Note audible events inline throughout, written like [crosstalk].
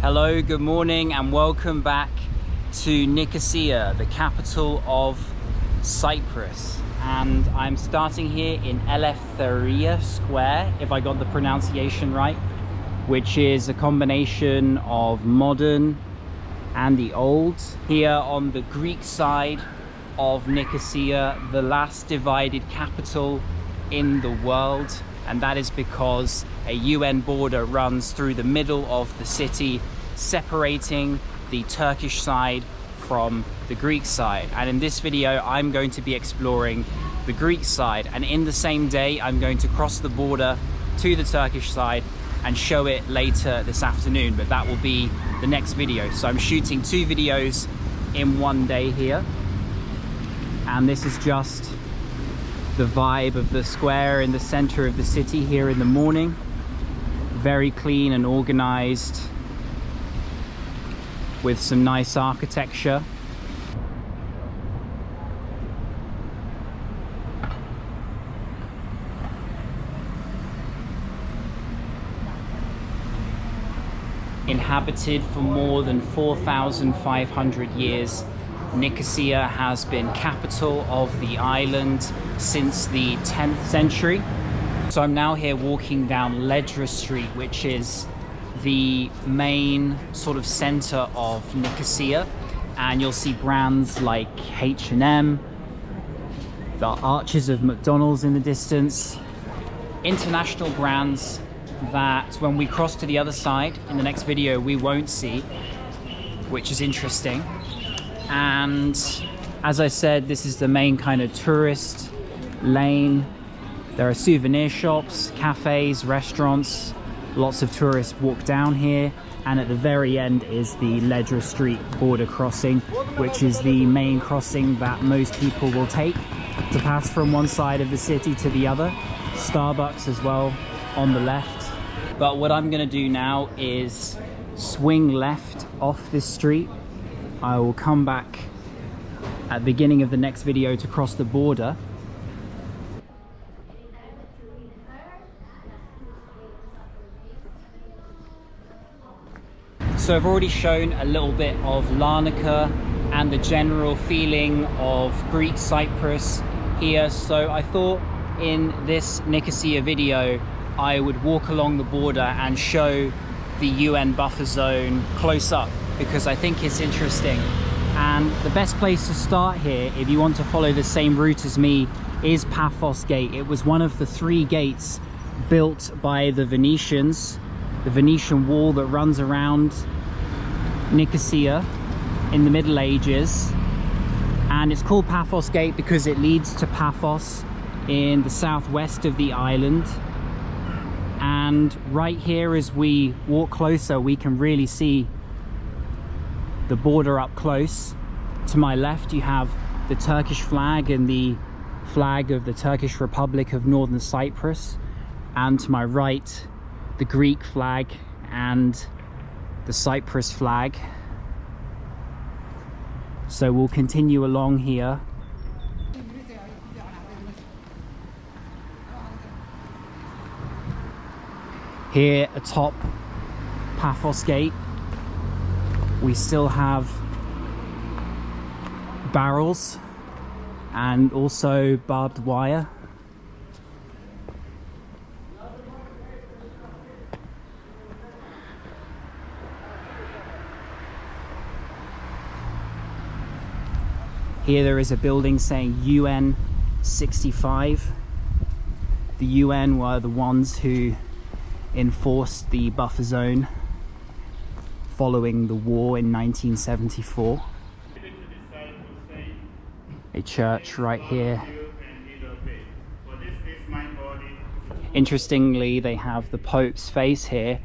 Hello, good morning, and welcome back to Nicosia, the capital of Cyprus. And I'm starting here in Eleftheria Square, if I got the pronunciation right, which is a combination of modern and the old. Here on the Greek side of Nicosia, the last divided capital in the world and that is because a UN border runs through the middle of the city separating the Turkish side from the Greek side. And in this video I'm going to be exploring the Greek side. And in the same day I'm going to cross the border to the Turkish side and show it later this afternoon. But that will be the next video. So I'm shooting two videos in one day here. And this is just the vibe of the square in the center of the city here in the morning. Very clean and organized with some nice architecture. Inhabited for more than 4,500 years Nicosia has been capital of the island since the 10th century. So I'm now here walking down Ledra Street, which is the main sort of center of Nicosia. And you'll see brands like H&M, the arches of McDonald's in the distance, international brands that when we cross to the other side in the next video we won't see, which is interesting and as I said this is the main kind of tourist lane. There are souvenir shops cafes restaurants lots of tourists walk down here. And at the very end is the Ledra Street border crossing which is the main crossing that most people will take to pass from one side of the city to the other. Starbucks as well on the left. But what I'm gonna do now is swing left off this street I will come back at the beginning of the next video to cross the border So I've already shown a little bit of Larnaca and the general feeling of Greek Cyprus here. So I thought in this Nicosia video, I would walk along the border and show the UN buffer zone close up because I think it's interesting. And the best place to start here, if you want to follow the same route as me, is Paphos Gate. It was one of the three gates built by the Venetians, the Venetian wall that runs around Nicosia in the Middle Ages. And it's called Paphos Gate because it leads to Paphos in the southwest of the island. And right here as we walk closer, we can really see the border up close. To my left you have the Turkish flag and the flag of the Turkish Republic of Northern Cyprus and to my right the Greek flag and the Cyprus flag. So we'll continue along here. Here atop Paphos Gate we still have barrels and also barbed wire Here there is a building saying UN 65. The UN were the ones who enforced the buffer zone following the war in 1974. A church right here. Interestingly, they have the Pope's face here.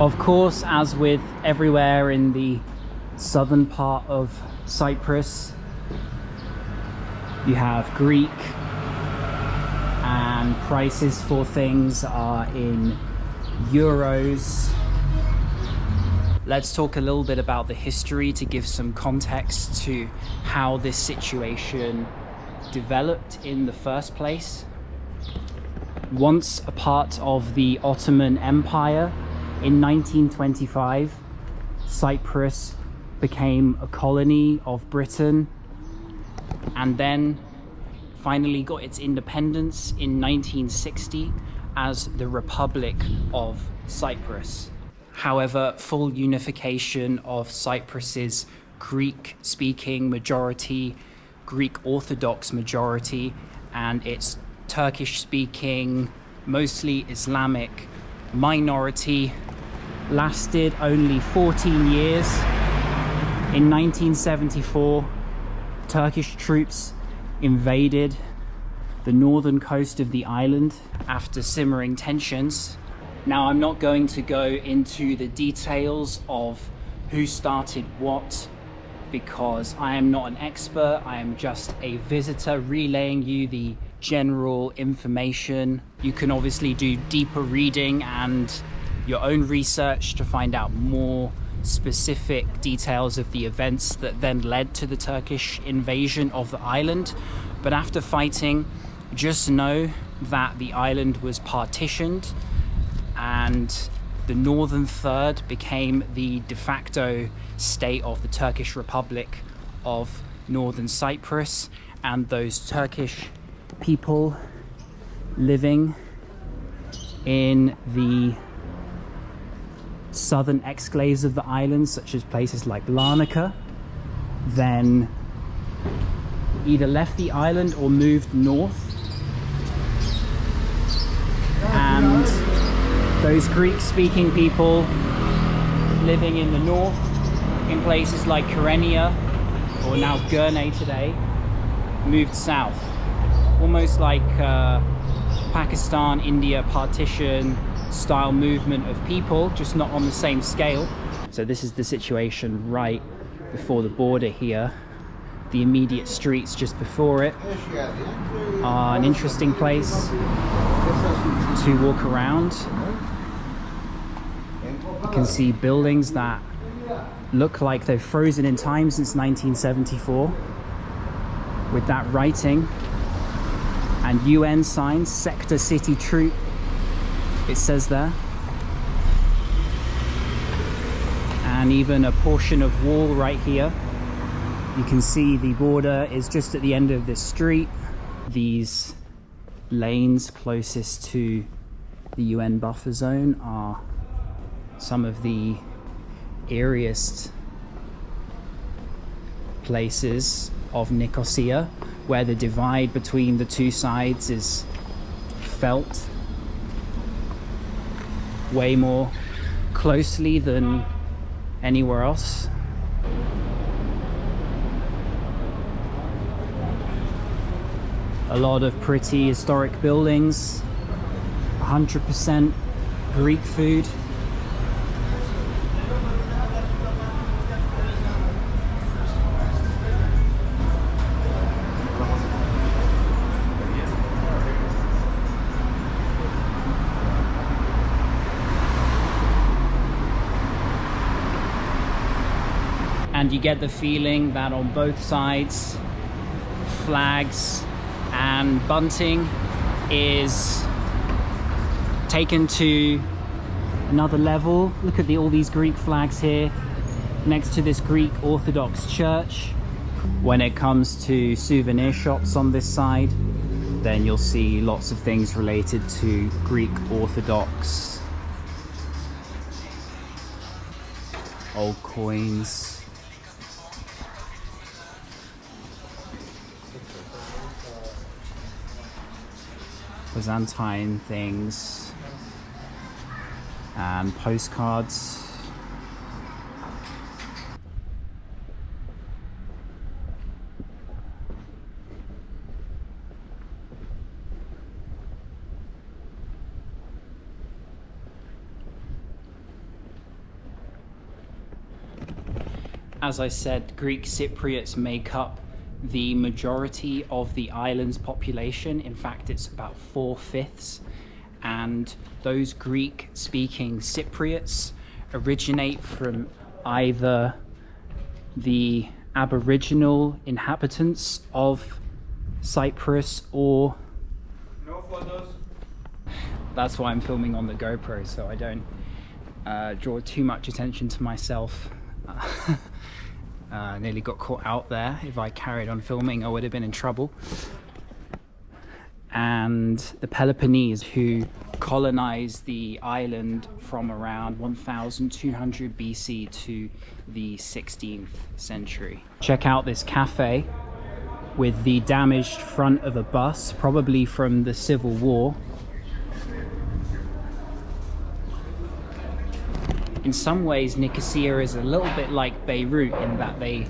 Of course, as with everywhere in the southern part of Cyprus, you have Greek, and prices for things are in euros. Let's talk a little bit about the history to give some context to how this situation developed in the first place. Once a part of the Ottoman Empire, in 1925, Cyprus became a colony of Britain and then finally got its independence in 1960 as the Republic of Cyprus. However, full unification of Cyprus's Greek speaking majority, Greek Orthodox majority, and its Turkish speaking, mostly Islamic minority lasted only 14 years. In 1974, Turkish troops invaded the northern coast of the island after simmering tensions. Now, I'm not going to go into the details of who started what because I am not an expert. I am just a visitor relaying you the general information. You can obviously do deeper reading and your own research to find out more specific details of the events that then led to the Turkish invasion of the island. But after fighting, just know that the island was partitioned and the northern third became the de facto state of the Turkish Republic of Northern Cyprus and those Turkish people living in the southern exclaves of the island, such as places like Larnaca, then either left the island or moved north. And those Greek speaking people living in the north, in places like Kyrenia, or now Girne today, moved south. Almost like uh, Pakistan, India partition, style movement of people, just not on the same scale. So this is the situation right before the border here. The immediate streets just before it are an interesting place to walk around. You can see buildings that look like they've frozen in time since 1974 with that writing and UN signs, sector city troop it says there. And even a portion of wall right here. You can see the border is just at the end of this street. These lanes closest to the UN buffer zone are some of the airiest places of Nicosia where the divide between the two sides is felt way more closely than anywhere else. A lot of pretty historic buildings, 100% Greek food. And you get the feeling that on both sides flags and bunting is taken to another level. Look at the, all these greek flags here next to this greek orthodox church. When it comes to souvenir shops on this side then you'll see lots of things related to greek orthodox old coins Byzantine things and postcards. As I said, Greek Cypriots make up the majority of the island's population. In fact, it's about four fifths. And those Greek speaking Cypriots originate from either the Aboriginal inhabitants of Cyprus or No photos. that's why I'm filming on the GoPro so I don't uh, draw too much attention to myself. [laughs] uh, nearly got caught out there. If I carried on filming, I would have been in trouble. And the Peloponnese, who colonized the island from around 1200 BC to the 16th century. Check out this cafe with the damaged front of a bus, probably from the Civil War. In some ways, Nicosia is a little bit like Beirut in that they,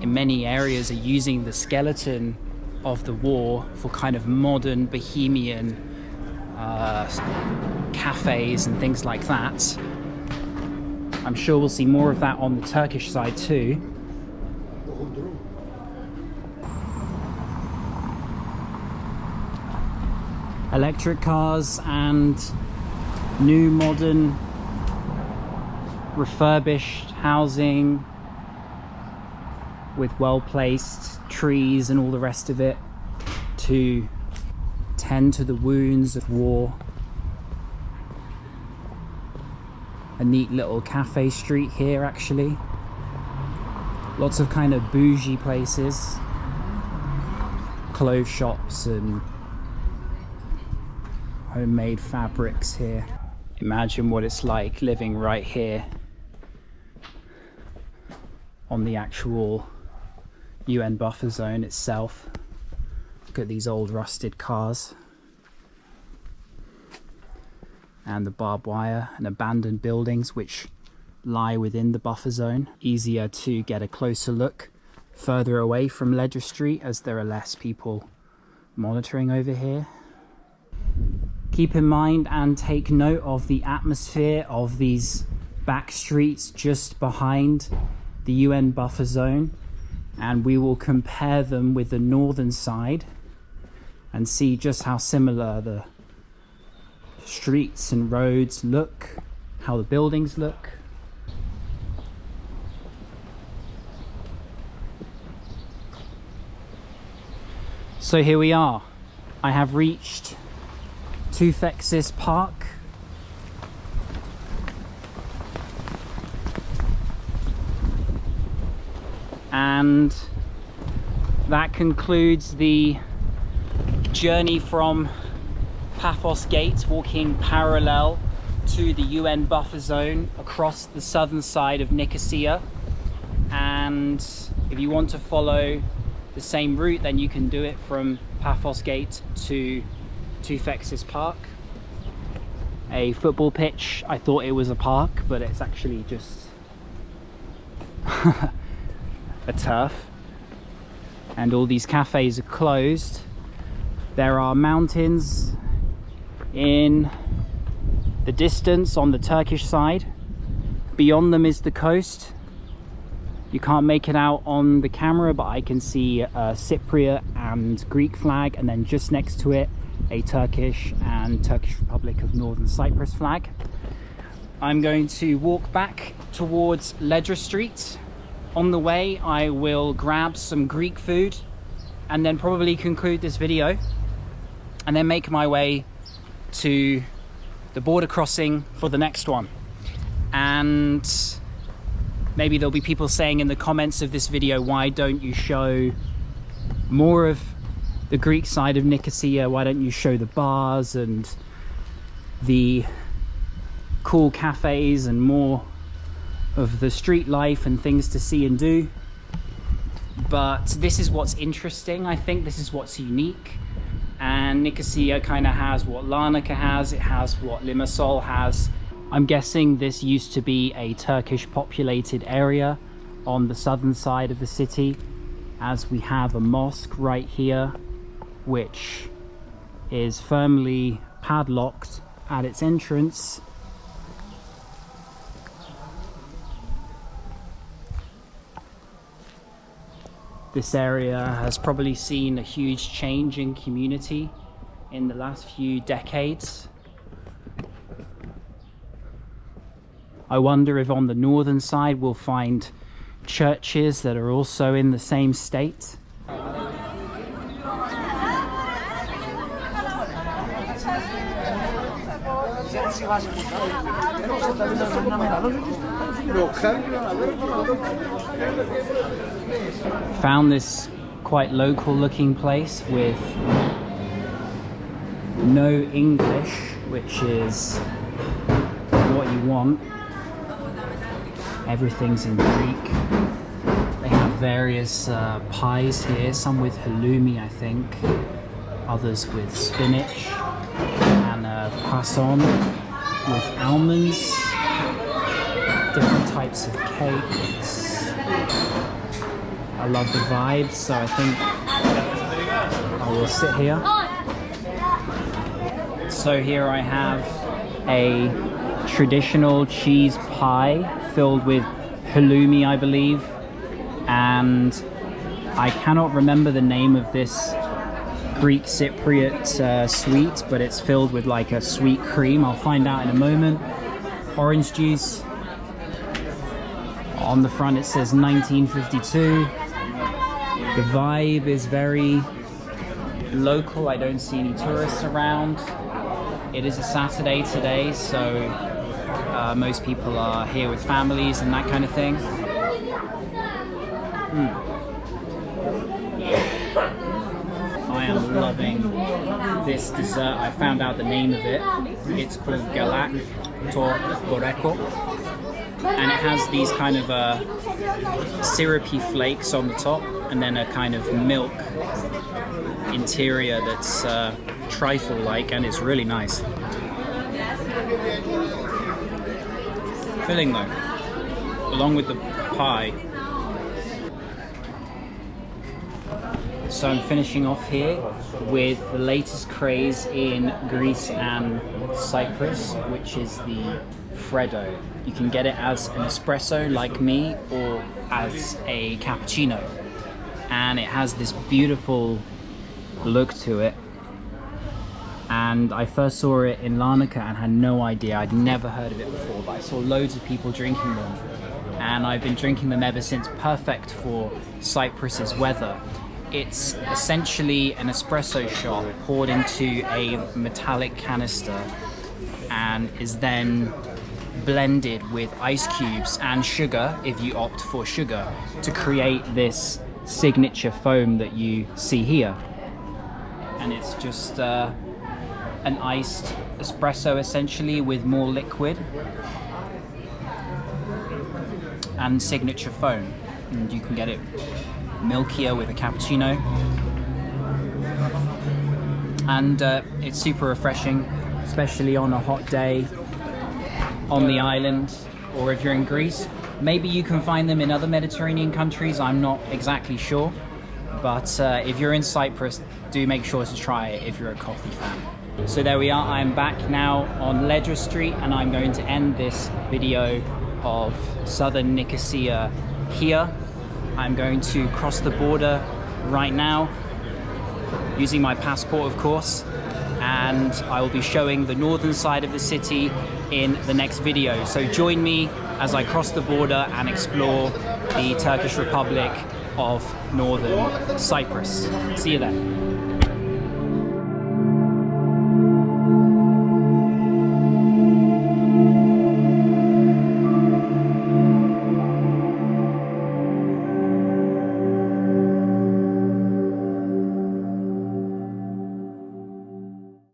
in many areas, are using the skeleton of the war for kind of modern bohemian uh, cafes and things like that. I'm sure we'll see more of that on the Turkish side too. Electric cars and new modern refurbished housing with well-placed trees and all the rest of it to tend to the wounds of war. A neat little cafe street here actually. Lots of kind of bougie places. Clothes shops and homemade fabrics here. Imagine what it's like living right here on the actual UN buffer zone itself. Look at these old rusted cars. And the barbed wire and abandoned buildings which lie within the buffer zone. Easier to get a closer look further away from Ledra Street as there are less people monitoring over here. Keep in mind and take note of the atmosphere of these back streets just behind the UN buffer zone and we will compare them with the northern side and see just how similar the streets and roads look, how the buildings look. So here we are. I have reached Tufexis Park and that concludes the journey from Paphos Gate walking parallel to the UN buffer zone across the southern side of Nicosia. And if you want to follow the same route then you can do it from Paphos Gate to Tufexis Park. A football pitch I thought it was a park but it's actually just [laughs] [laughs] a turf and all these cafes are closed. There are mountains in the distance on the Turkish side. Beyond them is the coast. You can't make it out on the camera but I can see a Cypriot and Greek flag and then just next to it a Turkish and Turkish Republic of Northern Cyprus flag. I'm going to walk back towards Ledra Street on the way I will grab some Greek food and then probably conclude this video and then make my way to the border crossing for the next one. And maybe there'll be people saying in the comments of this video why don't you show more of the Greek side of Nicosia? Why don't you show the bars and the cool cafes and more of the street life and things to see and do. But this is what's interesting. I think this is what's unique. And Nicosia kind of has what Larnaca has. It has what Limassol has. I'm guessing this used to be a Turkish populated area on the southern side of the city as we have a mosque right here which is firmly padlocked at its entrance This area has probably seen a huge change in community in the last few decades. I wonder if on the northern side we'll find churches that are also in the same state. Found this quite local looking place with no English, which is what you want. Everything's in Greek. They have various uh, pies here, some with halloumi, I think, others with spinach, and uh, croissant with almonds, different types of cakes. I love the vibes, so I think I will sit here. So here I have a traditional cheese pie filled with halloumi, I believe, and I cannot remember the name of this Greek Cypriot uh, sweet, but it's filled with like a sweet cream. I'll find out in a moment. Orange juice. On the front it says 1952. The vibe is very local. I don't see any tourists around. It is a Saturday today, so uh, most people are here with families and that kind of thing. Mm. I am loving this dessert. I found out the name of it. It's called Galak to Boreko. And it has these kind of uh, syrupy flakes on the top and then a kind of milk interior that's uh, trifle-like and it's really nice. Filling though, along with the pie. So I'm finishing off here with the latest craze in Greece and Cyprus, which is the Freddo. You can get it as an espresso like me or as a cappuccino. And it has this beautiful look to it and I first saw it in Larnaca and had no idea, I'd never heard of it before, but I saw loads of people drinking them and I've been drinking them ever since, perfect for Cyprus's weather. It's essentially an espresso shot poured into a metallic canister and is then blended with ice cubes and sugar, if you opt for sugar, to create this signature foam that you see here. And it's just uh, an iced espresso essentially with more liquid and signature foam. And you can get it milkier with a cappuccino. And uh, it's super refreshing especially on a hot day on the island or if you're in Greece. Maybe you can find them in other Mediterranean countries I'm not exactly sure. But uh, if you're in Cyprus do make sure to try it if you're a coffee fan. So there we are, I'm back now on Ledra Street and I'm going to end this video of southern Nicosia here. I'm going to cross the border right now using my passport of course and I will be showing the northern side of the city in the next video. So join me as I cross the border and explore the Turkish Republic of Northern Cyprus. See you then.